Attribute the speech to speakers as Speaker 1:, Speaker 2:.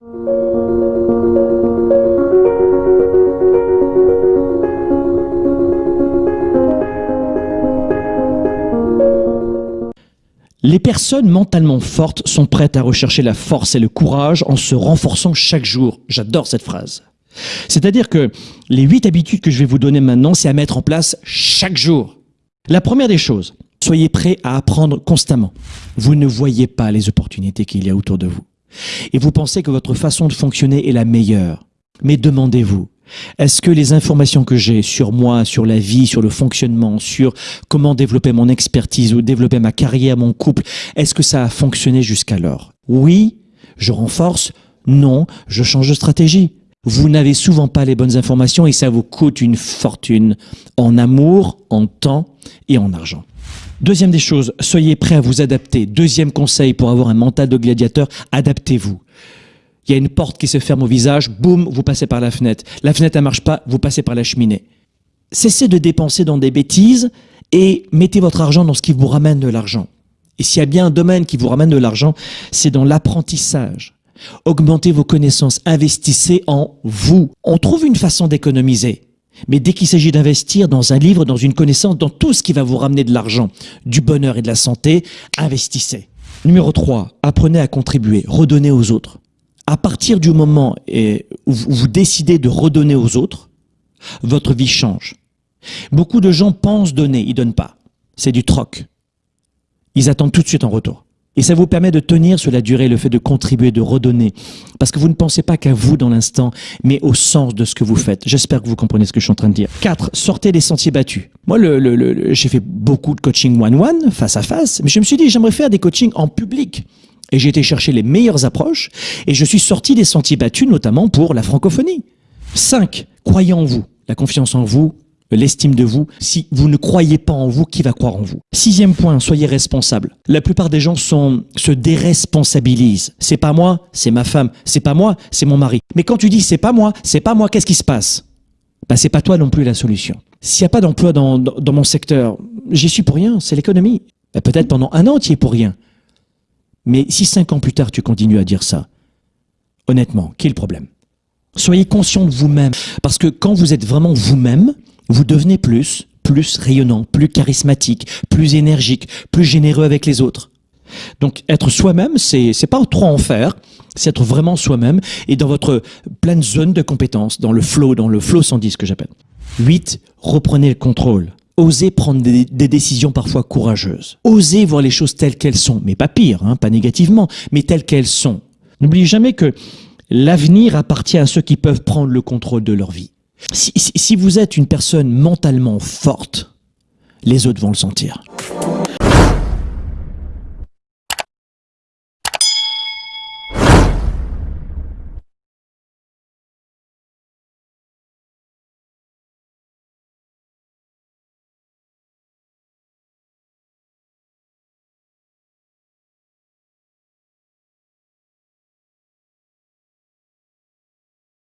Speaker 1: Les personnes mentalement fortes sont prêtes à rechercher la force et le courage en se renforçant chaque jour. J'adore cette phrase. C'est-à-dire que les huit habitudes que je vais vous donner maintenant, c'est à mettre en place chaque jour. La première des choses, soyez prêts à apprendre constamment. Vous ne voyez pas les opportunités qu'il y a autour de vous. Et vous pensez que votre façon de fonctionner est la meilleure. Mais demandez-vous, est-ce que les informations que j'ai sur moi, sur la vie, sur le fonctionnement, sur comment développer mon expertise ou développer ma carrière, mon couple, est-ce que ça a fonctionné jusqu'alors? Oui, je renforce. Non, je change de stratégie. Vous n'avez souvent pas les bonnes informations et ça vous coûte une fortune en amour, en temps et en argent. Deuxième des choses, soyez prêts à vous adapter. Deuxième conseil pour avoir un mental de gladiateur, adaptez-vous. Il y a une porte qui se ferme au visage, boum, vous passez par la fenêtre. La fenêtre ne marche pas, vous passez par la cheminée. Cessez de dépenser dans des bêtises et mettez votre argent dans ce qui vous ramène de l'argent. Et s'il y a bien un domaine qui vous ramène de l'argent, c'est dans l'apprentissage. Augmentez vos connaissances, investissez en vous. On trouve une façon d'économiser. Mais dès qu'il s'agit d'investir dans un livre, dans une connaissance, dans tout ce qui va vous ramener de l'argent, du bonheur et de la santé, investissez. Numéro 3, apprenez à contribuer, redonnez aux autres à partir du moment où vous décidez de redonner aux autres, votre vie change. Beaucoup de gens pensent donner, ils donnent pas. C'est du troc. Ils attendent tout de suite en retour. Et ça vous permet de tenir sur la durée le fait de contribuer, de redonner. Parce que vous ne pensez pas qu'à vous dans l'instant, mais au sens de ce que vous faites. J'espère que vous comprenez ce que je suis en train de dire. 4. Sortez des sentiers battus. Moi, le, j'ai fait beaucoup de coaching one-one, face à face, mais je me suis dit, j'aimerais faire des coachings en public. Et j'ai été chercher les meilleures approches et je suis sorti des sentiers battus, notamment pour la francophonie. 5. Croyez en vous. La confiance en vous, l'estime de vous. Si vous ne croyez pas en vous, qui va croire en vous? Sixième point, soyez responsable. La plupart des gens se déresponsabilisent. C'est pas moi, c'est ma femme. C'est pas moi, c'est mon mari. Mais quand tu dis c'est pas moi, c'est pas moi, qu'est-ce qui se passe? Bah, c'est pas toi non plus la solution. S'il n'y a pas d'emploi dans, dans, mon secteur, j'y suis pour rien, c'est l'économie. Bah, Peut-être pendant un an, tu y es pour rien. Mais si cinq ans plus tard, tu continues à dire ça, honnêtement, qui est le problème? Soyez conscient de vous-même. Parce que quand vous êtes vraiment vous-même, vous devenez plus, plus rayonnant, plus charismatique, plus énergique, plus généreux avec les autres. Donc être soi-même, c'est c'est pas trop en faire, c'est être vraiment soi-même et dans votre pleine zone de compétences, dans le flow, dans le flow 110 que j'appelle. 8. Reprenez le contrôle. Osez prendre des, décisions parfois courageuses. Osez voir les choses telles qu'elles sont, mais pas pire, hein, pas négativement, mais telles qu'elles sont. N'oubliez jamais que l'avenir appartient à ceux qui peuvent prendre le contrôle de leur vie. Si, vous êtes une personne mentalement forte, les autres vont le sentir.